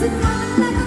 doesn't matter.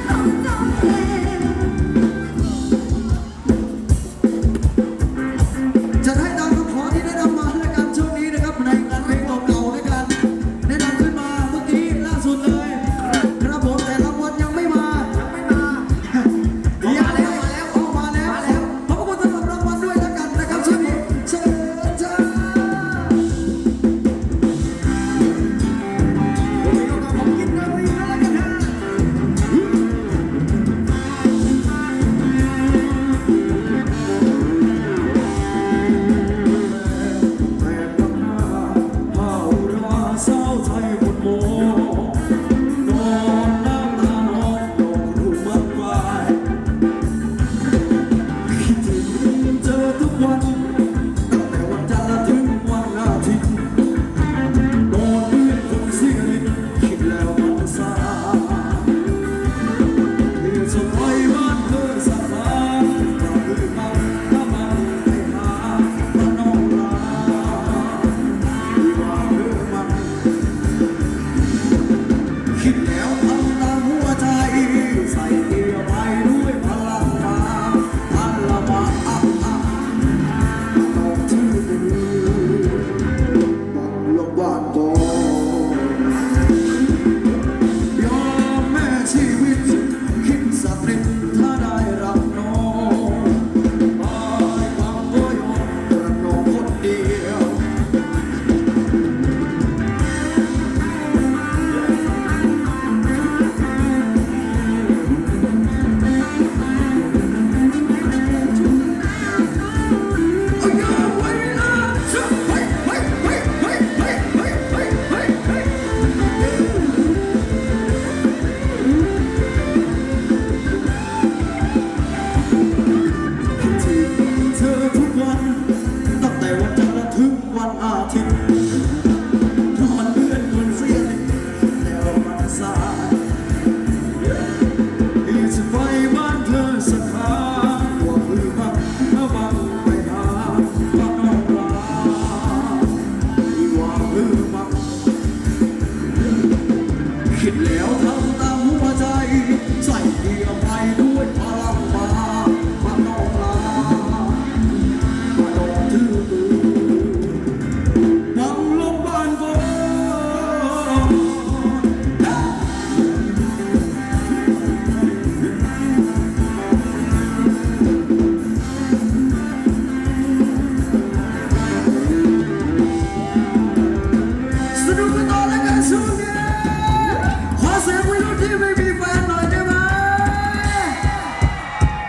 ไม่มีแฟนหน่ยด้ไหม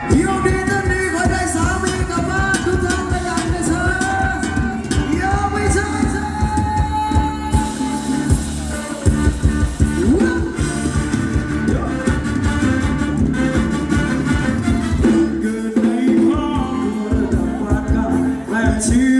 เที่ยวดีดีดีขอได้สามีกับบ้านทุกท่านขยันนะเธอเที่ยมใช่เธอเกิดในครอดัวระดันกลางแลชี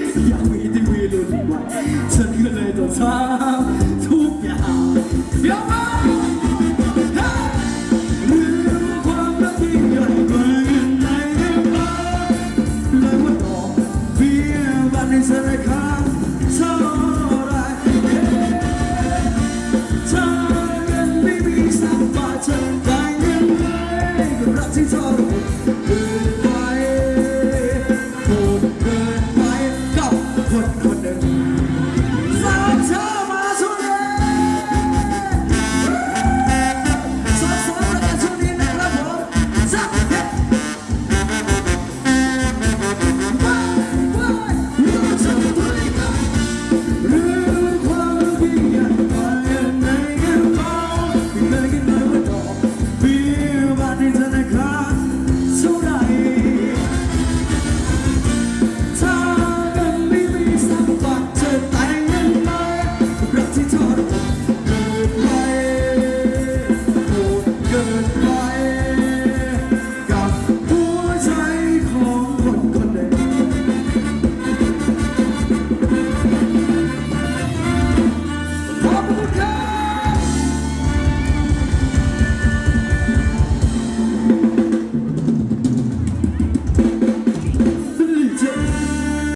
要为的为了什么？此刻来到场土表，表哥。